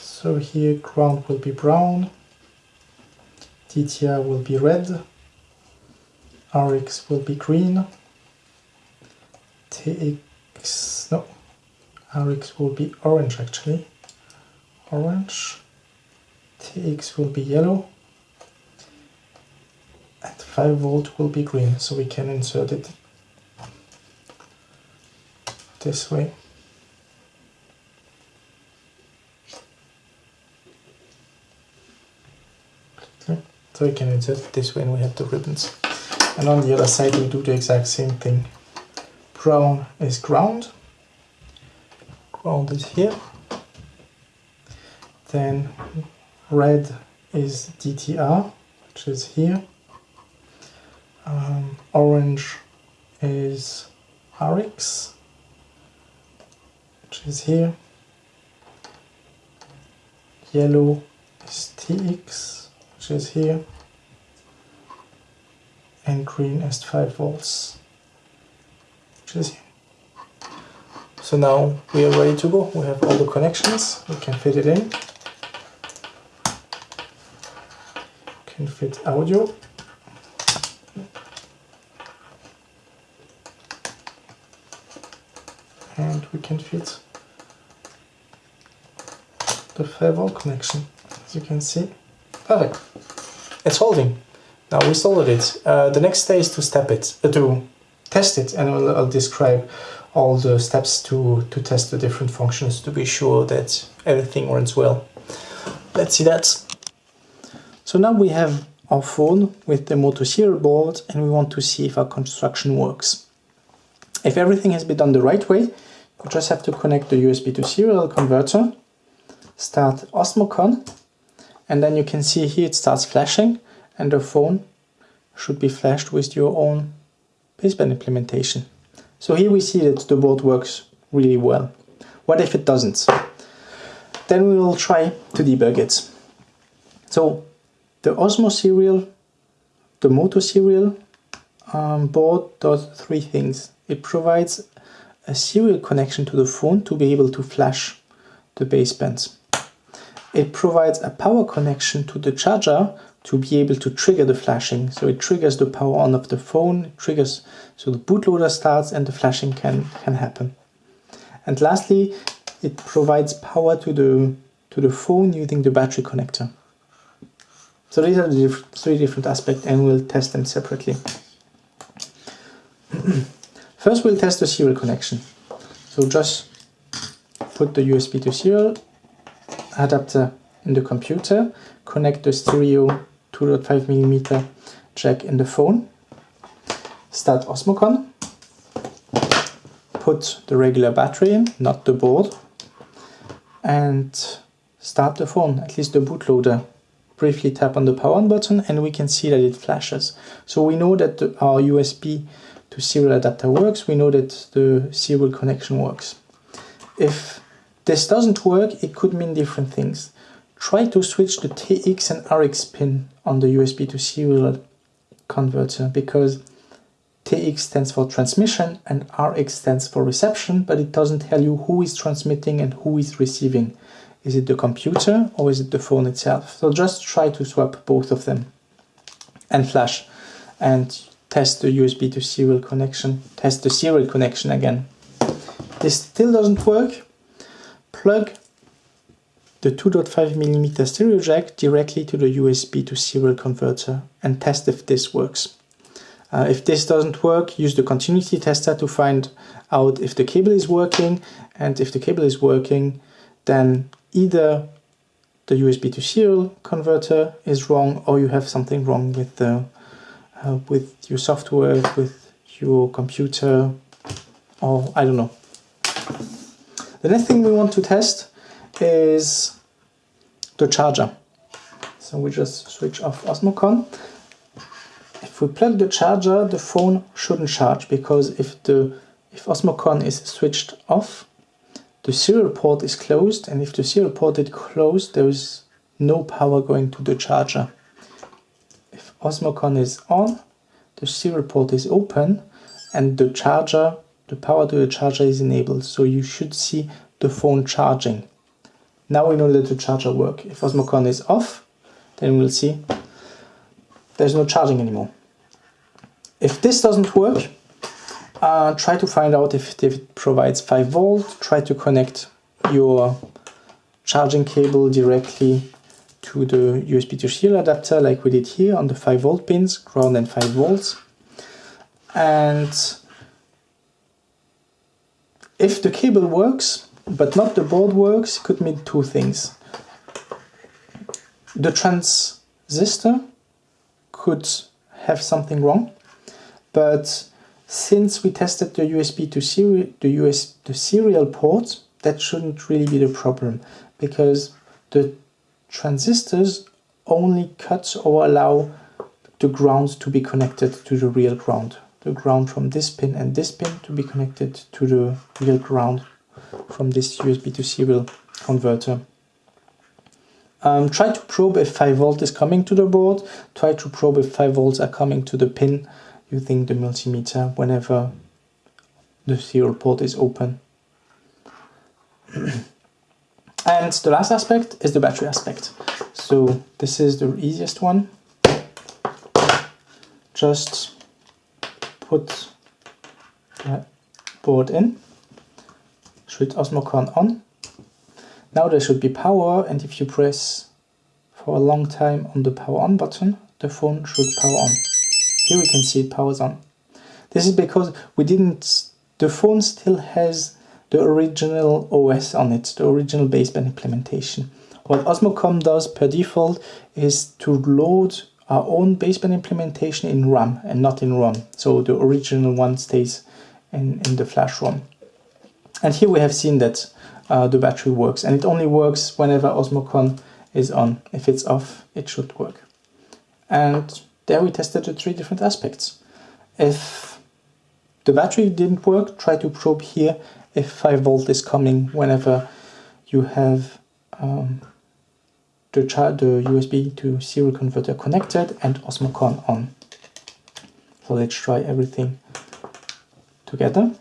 So here ground will be brown, DTR will be red, RX will be green, TX, no, RX will be orange actually, orange, TX will be yellow, and 5 volt will be green, so we can insert it this way. So we can insert this way and we have the ribbons. And on the other side we do the exact same thing. Brown is ground. Ground is here. Then red is DTR, which is here. Um, orange is RX, which is here. Yellow is TX, which is here and green is 5 volts which is here. so now we are ready to go. We have all the connections. We can fit it in. Can fit audio. And we can fit the firewall connection, as you can see. Perfect. It's holding. Now we soldered it. Uh, the next step is to step it, uh, to test it, and I'll, I'll describe all the steps to, to test the different functions to be sure that everything runs well. Let's see that. So now we have our phone with the Moto serial board and we want to see if our construction works. If everything has been done the right way, you just have to connect the USB to serial converter, start Osmocon, and then you can see here it starts flashing and the phone should be flashed with your own baseband implementation. So here we see that the board works really well. What if it doesn't? Then we will try to debug it. So the Osmo serial, the Moto serial um, board does three things. It provides a serial connection to the phone to be able to flash the basebands. It provides a power connection to the charger to be able to trigger the flashing. So it triggers the power on of the phone, triggers so the bootloader starts and the flashing can, can happen. And lastly, it provides power to the to the phone using the battery connector. So these are the three different aspects and we'll test them separately. [clears throat] First we'll test the serial connection. So just put the USB to serial adapter in the computer, connect the stereo 2.5 millimeter jack in the phone, start Osmocon, put the regular battery in, not the board, and start the phone, at least the bootloader. Briefly tap on the power on button and we can see that it flashes. So we know that our USB to serial adapter works, we know that the serial connection works. If this doesn't work, it could mean different things try to switch the TX and RX pin on the USB to serial converter because TX stands for transmission and RX stands for reception, but it doesn't tell you who is transmitting and who is receiving. Is it the computer or is it the phone itself? So just try to swap both of them and flash and test the USB to serial connection, test the serial connection again. This still doesn't work. Plug the 2.5mm stereo jack directly to the USB to serial converter and test if this works. Uh, if this doesn't work, use the continuity tester to find out if the cable is working and if the cable is working then either the USB to serial converter is wrong or you have something wrong with the uh, with your software, with your computer or I don't know. The next thing we want to test is the charger. So we just switch off Osmocon. If we plug the charger, the phone shouldn't charge because if the if Osmocon is switched off, the serial port is closed and if the serial port is closed, there is no power going to the charger. If Osmocon is on, the serial port is open and the charger, the power to the charger is enabled. So you should see the phone charging. Now we know that the charger works. If Osmocon is off, then we'll see there's no charging anymore. If this doesn't work, uh, try to find out if, if it provides 5 volt, try to connect your charging cable directly to the USB to serial adapter like we did here on the 5 volt pins, ground and 5 volts. And if the cable works, but not the board works could mean two things. The transistor could have something wrong, but since we tested the USB to serial, the US the serial port, that shouldn't really be the problem because the transistors only cut or allow the ground to be connected to the real ground. The ground from this pin and this pin to be connected to the real ground from this USB to serial converter. Um, try to probe if 5 volt is coming to the board. Try to probe if 5 volts are coming to the pin using the multimeter whenever the serial port is open. [clears throat] and the last aspect is the battery aspect. So this is the easiest one. Just put the board in, switch Osmocon on. Now there should be power and if you press for a long time on the power on button, the phone should power on. Here we can see it powers on. This is because we didn't, the phone still has the original OS on it, the original baseband implementation. What Osmocon does per default is to load our own baseband implementation in RAM and not in ROM. So the original one stays in, in the flash ROM. And here we have seen that uh, the battery works and it only works whenever Osmocon is on. If it's off, it should work. And there we tested the three different aspects. If the battery didn't work, try to probe here if 5 volt is coming whenever you have um, the, the USB to serial converter connected and Osmocon on. So let's try everything together.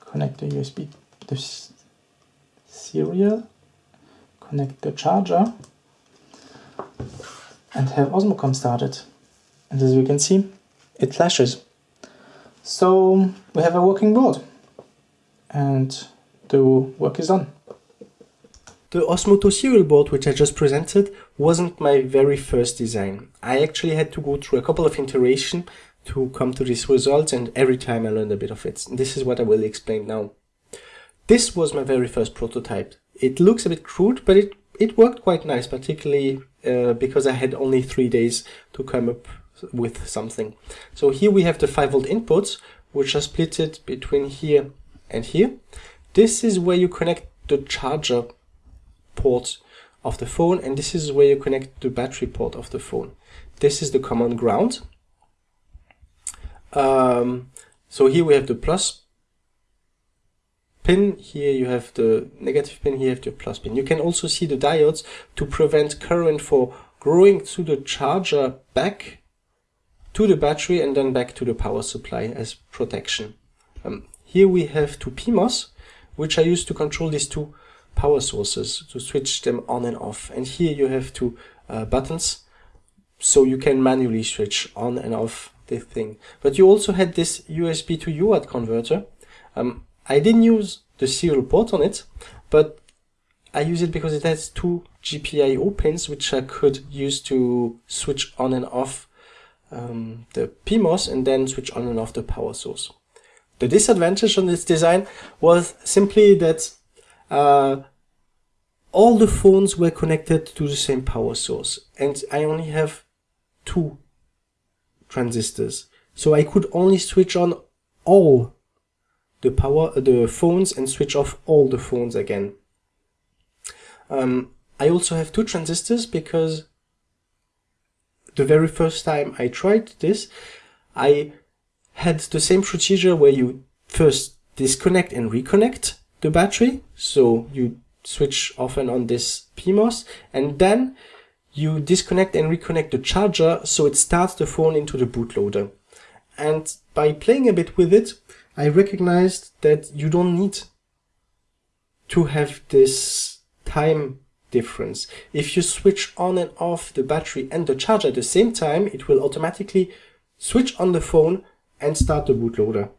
Connect the USB, the serial, connect the charger and have Osmocon started. And as you can see, it flashes. So we have a working board and the work is done. The Osmoto serial board, which I just presented, wasn't my very first design. I actually had to go through a couple of iterations to come to this result and every time I learned a bit of it. This is what I will explain now. This was my very first prototype. It looks a bit crude, but it, it worked quite nice, particularly uh, because I had only three days to come up with something. So here we have the 5 volt inputs, which are split between here and here. This is where you connect the charger port of the phone and this is where you connect the battery port of the phone. This is the common ground. Um, so here we have the plus pin, here you have the negative pin, here you have the plus pin. You can also see the diodes to prevent current for growing through the charger back to the battery and then back to the power supply as protection. Um, here we have two PMOS, which I use to control these two power sources to switch them on and off. And here you have two uh, buttons, so you can manually switch on and off the thing. But you also had this USB to UART converter. Um, I didn't use the serial port on it, but I use it because it has two GPIO pins, which I could use to switch on and off um, the PMOS and then switch on and off the power source. The disadvantage on this design was simply that uh, all the phones were connected to the same power source and I only have two transistors. So I could only switch on all the power, the phones and switch off all the phones again. Um, I also have two transistors because the very first time I tried this, I had the same procedure where you first disconnect and reconnect the battery. So you switch off and on this PMOS and then you disconnect and reconnect the charger so it starts the phone into the bootloader. And by playing a bit with it, I recognized that you don't need to have this time difference. If you switch on and off the battery and the charger at the same time, it will automatically switch on the phone and start the bootloader.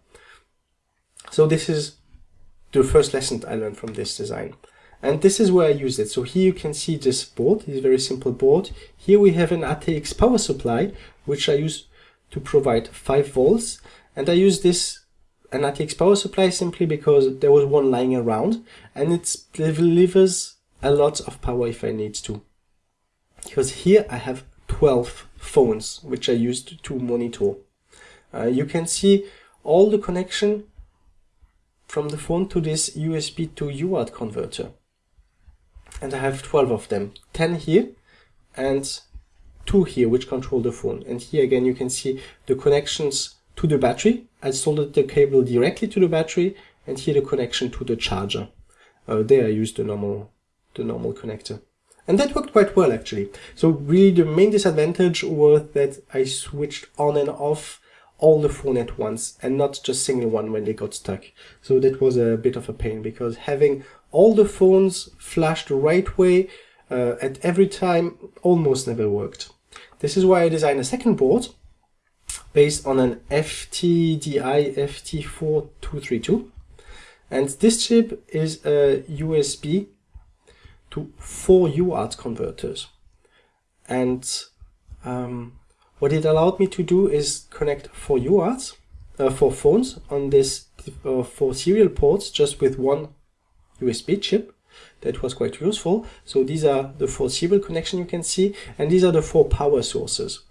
So this is the first lesson I learned from this design. And this is where I use it. So here you can see this board, this very simple board. Here we have an ATX power supply, which I use to provide 5 volts. And I use this an ATX power supply simply because there was one lying around and it delivers a lot of power if I need to. Because here I have 12 phones, which I used to monitor. Uh, you can see all the connection from the phone to this USB to UART converter and I have 12 of them 10 here and two here which control the phone and here again you can see the connections to the battery. I soldered the cable directly to the battery and here the connection to the charger. Uh, there I used the normal the normal connector. And that worked quite well actually. So really the main disadvantage was that I switched on and off all the phone at once and not just single one when they got stuck. So that was a bit of a pain because having all the phones flashed the right way uh, at every time almost never worked. This is why I designed a second board based on an FTDI FT4232 and this chip is a USB to four UART converters and um, what it allowed me to do is connect four UARTs, uh, four phones on this uh, four serial ports just with one USB chip. That was quite useful. So these are the four serial connection you can see, and these are the four power sources.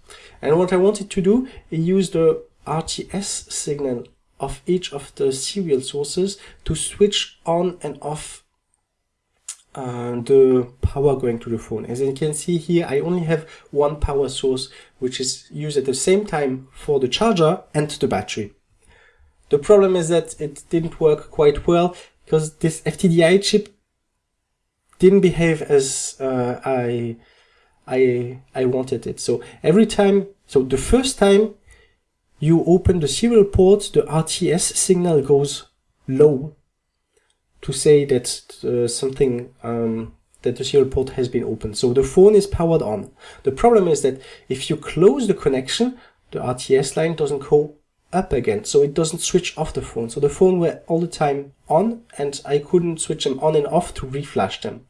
And what I wanted to do is use the RTS signal of each of the serial sources to switch on and off uh, the power going to the phone. As you can see here, I only have one power source, which is used at the same time for the charger and the battery. The problem is that it didn't work quite well because this FTDI chip didn't behave as uh, I, I, I wanted it. So every time, so the first time you open the serial port, the RTS signal goes low to say that uh, something um, that the serial port has been opened. So the phone is powered on. The problem is that if you close the connection, the RTS line doesn't go up again, so it doesn't switch off the phone. So the phone were all the time on, and I couldn't switch them on and off to reflash them.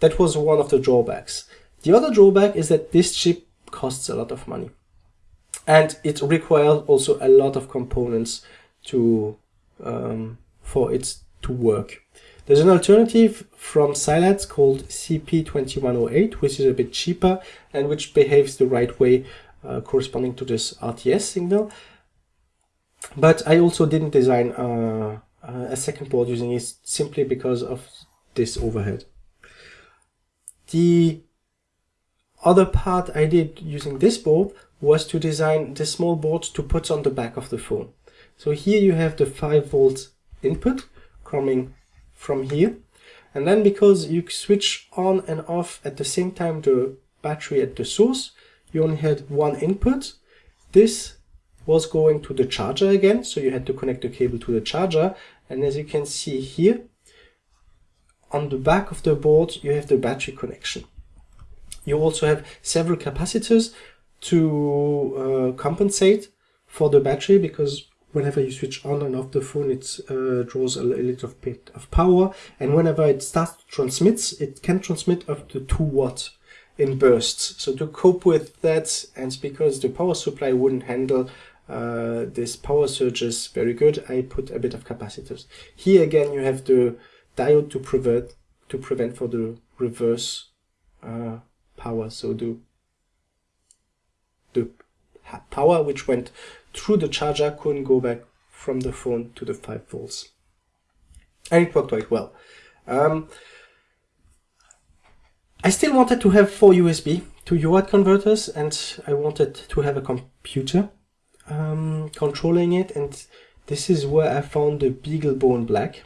That was one of the drawbacks. The other drawback is that this chip costs a lot of money. And it requires also a lot of components to um, for it to work. There's an alternative from Silabs called CP2108, which is a bit cheaper and which behaves the right way uh, corresponding to this RTS signal. But I also didn't design uh, a second board using it simply because of this overhead. The other part I did using this board was to design this small board to put on the back of the phone. So here you have the 5 volt input coming from here. And then because you switch on and off at the same time the battery at the source, you only had one input. This was going to the charger again, so you had to connect the cable to the charger. And as you can see here, on the back of the board, you have the battery connection. You also have several capacitors to uh, compensate for the battery because whenever you switch on and off the phone, it uh, draws a little bit of power. And whenever it starts to transmit, it can transmit up to 2 watts in bursts. So to cope with that, and because the power supply wouldn't handle uh, this power surge is very good, I put a bit of capacitors. Here again, you have the diode to prevent to prevent for the reverse uh, power. So the the power which went through the charger couldn't go back from the phone to the 5 volts. And it worked quite well. Um, I still wanted to have four USB to UART converters and I wanted to have a computer um, controlling it and this is where I found the BeagleBone Black.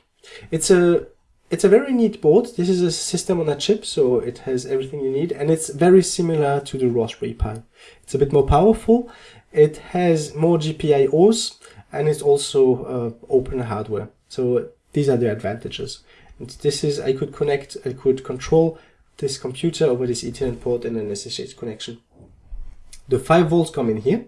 It's a it's a very neat board. This is a system on a chip, so it has everything you need, and it's very similar to the Raspberry Pi. It's a bit more powerful, it has more GPIOs and it's also uh, open hardware. So these are the advantages. And this is, I could connect, I could control this computer over this Ethernet port and an SSH connection. The 5 volts come in here,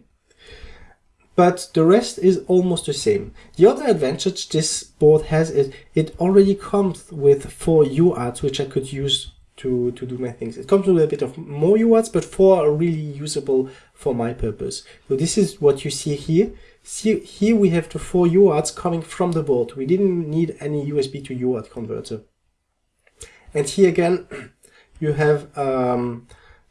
but the rest is almost the same. The other advantage this board has is it already comes with four UARTs which I could use to, to do my things. It comes with a bit of more UARTs, but four are really usable for my purpose. So this is what you see here. See, here we have the four UARTs coming from the board. We didn't need any USB to UART converter. And here again, [clears throat] you have um,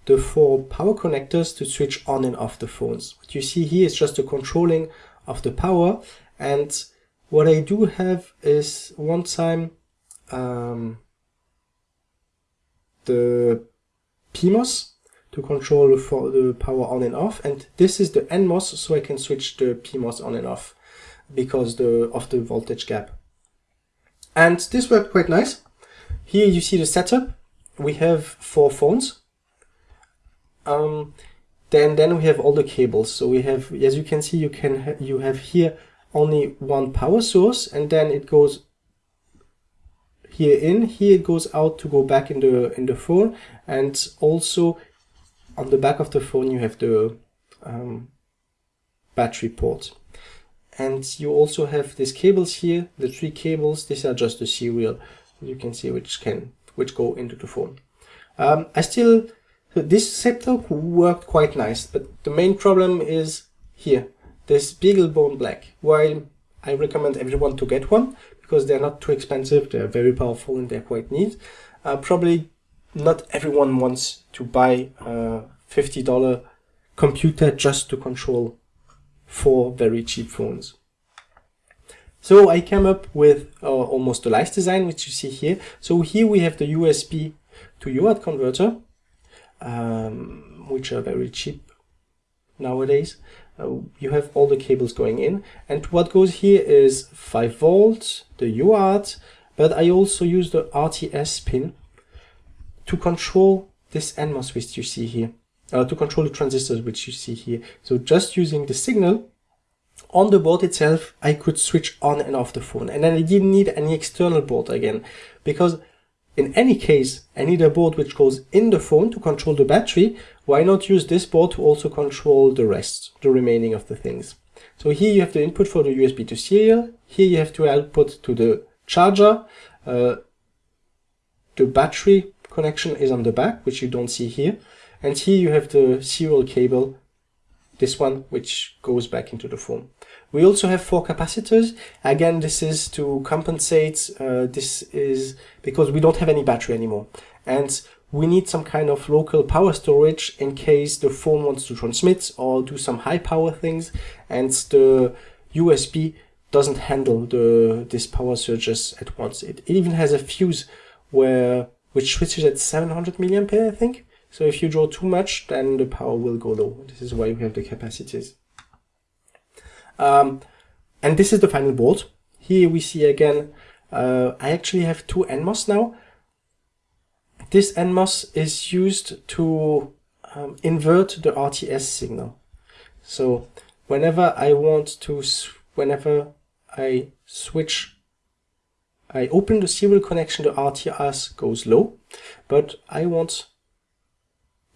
the four power connectors to switch on and off the phones. What you see here is just the controlling of the power. And what I do have is one time um, the PMOS to control for the power on and off. And this is the NMOS so I can switch the PMOS on and off because the of the voltage gap. And this worked quite nice. Here you see the setup. We have four phones um, then then we have all the cables. So we have, as you can see, you can ha you have here only one power source, and then it goes here in. Here it goes out to go back in the in the phone, and also on the back of the phone you have the um, battery port. And you also have these cables here, the three cables. These are just the serial. You can see which can which go into the phone. Um, I still this setup worked quite nice, but the main problem is here, this BeagleBone Black. While I recommend everyone to get one because they're not too expensive, they're very powerful and they're quite neat. Uh, probably not everyone wants to buy a $50 computer just to control four very cheap phones. So I came up with uh, almost the last design, which you see here. So here we have the USB to UART converter, um, which are very cheap nowadays. Uh, you have all the cables going in. And what goes here is 5 volts, the UART, but I also use the RTS pin to control this NMOS switch you see here, uh, to control the transistors which you see here. So just using the signal on the board itself, I could switch on and off the phone. And then I didn't need any external board again, because in any case, I need a board which goes in the phone to control the battery. Why not use this board to also control the rest, the remaining of the things? So here you have the input for the USB to serial. Here you have to output to the charger. Uh, the battery connection is on the back, which you don't see here. And here you have the serial cable, this one, which goes back into the phone. We also have four capacitors. Again, this is to compensate. Uh, this is because we don't have any battery anymore. And we need some kind of local power storage in case the phone wants to transmit or do some high power things and the USB doesn't handle the this power surges at once. It, it even has a fuse where which switches at 700 milliampere, I think. So if you draw too much, then the power will go low. This is why we have the capacitors. Um, and this is the final board. Here we see again, uh, I actually have two NMOS now. This NMOS is used to um, invert the RTS signal. So whenever I want to, whenever I switch, I open the serial connection, the RTS goes low, but I want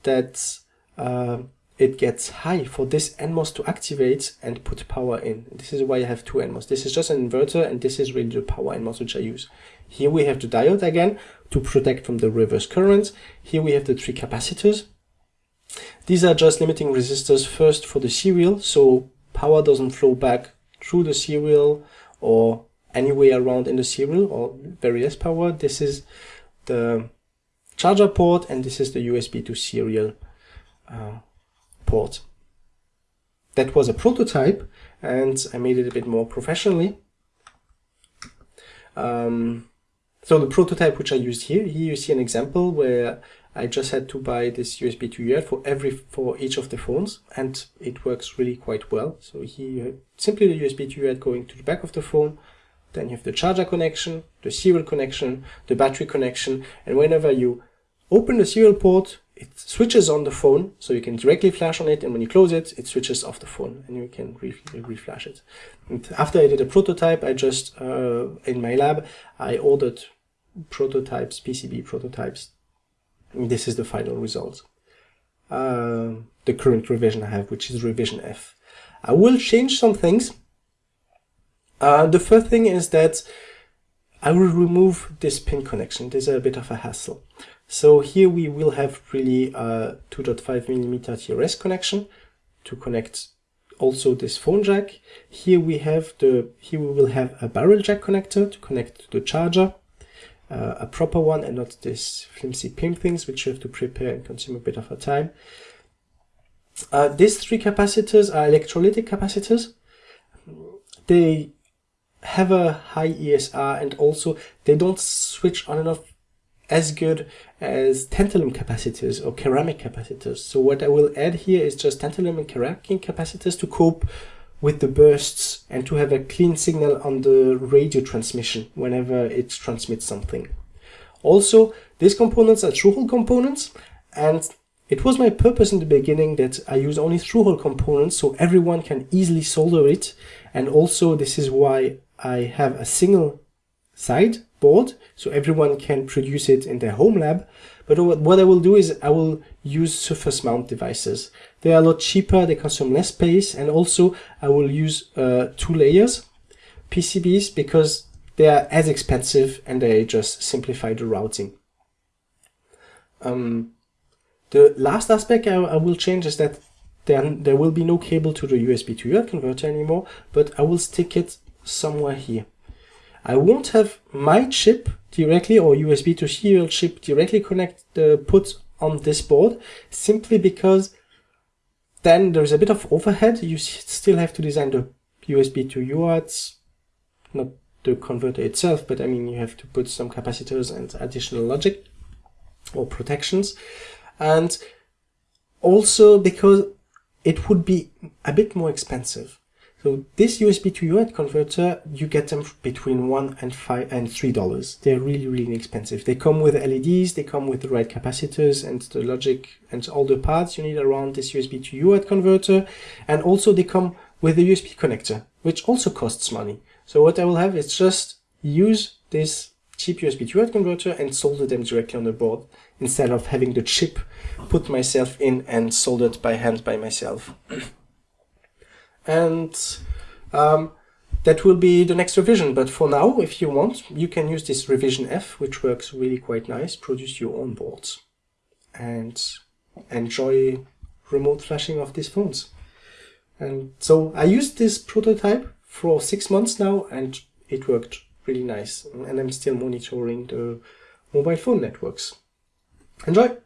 that uh, it gets high for this NMOS to activate and put power in. This is why I have two NMOS. This is just an inverter and this is really the power NMOS which I use. Here we have the diode again to protect from the reverse current. Here we have the three capacitors. These are just limiting resistors first for the serial so power doesn't flow back through the serial or anywhere around in the serial or very less power. This is the charger port and this is the USB to serial uh, port. That was a prototype and I made it a bit more professionally. Um, so the prototype which I used here, here you see an example where I just had to buy this USB to UART for every for each of the phones and it works really quite well. So here you have simply the USB to UART going to the back of the phone, then you have the charger connection, the serial connection, the battery connection, and whenever you open the serial port, it switches on the phone, so you can directly flash on it, and when you close it, it switches off the phone, and you can re reflash it. And after I did a prototype, I just, uh, in my lab, I ordered prototypes, PCB prototypes. And this is the final result. Uh, the current revision I have, which is revision F. I will change some things. Uh, the first thing is that I will remove this pin connection. This is a bit of a hassle. So here we will have really a 2.5 millimeter TRS connection to connect also this phone jack. Here we have the here we will have a barrel jack connector to connect to the charger, uh, a proper one and not this flimsy pin things which you have to prepare and consume a bit of a time. Uh, these three capacitors are electrolytic capacitors. They have a high ESR and also they don't switch on and off as good as tantalum capacitors or ceramic capacitors. So what I will add here is just tantalum and ceramic capacitors to cope with the bursts and to have a clean signal on the radio transmission whenever it transmits something. Also, these components are through-hole components and it was my purpose in the beginning that I use only through-hole components so everyone can easily solder it. And also this is why I have a single side board so everyone can produce it in their home lab. But what I will do is I will use surface mount devices. They are a lot cheaper, they consume less space, and also I will use uh, two layers PCBs because they are as expensive and they just simplify the routing. Um, the last aspect I, I, will change is that then there will be no cable to the USB to UART converter anymore, but I will stick it somewhere here. I won't have my chip directly or USB to serial chip directly connect uh, put on this board simply because then there's a bit of overhead. You still have to design the USB to UARTs, not the converter itself, but I mean, you have to put some capacitors and additional logic or protections. And also because it would be a bit more expensive. So this USB to UART converter, you get them between one and five and three dollars. They're really, really inexpensive. They come with LEDs, they come with the right capacitors and the logic and all the parts you need around this USB to UART converter. And also they come with a USB connector, which also costs money. So what I will have is just use this cheap USB to UART converter and solder them directly on the board instead of having the chip put myself in and soldered by hand by myself. And um, that will be the next revision. But for now, if you want, you can use this revision F, which works really quite nice, produce your own boards and enjoy remote flashing of these phones. And so I used this prototype for six months now and it worked really nice. And I'm still monitoring the mobile phone networks. Enjoy!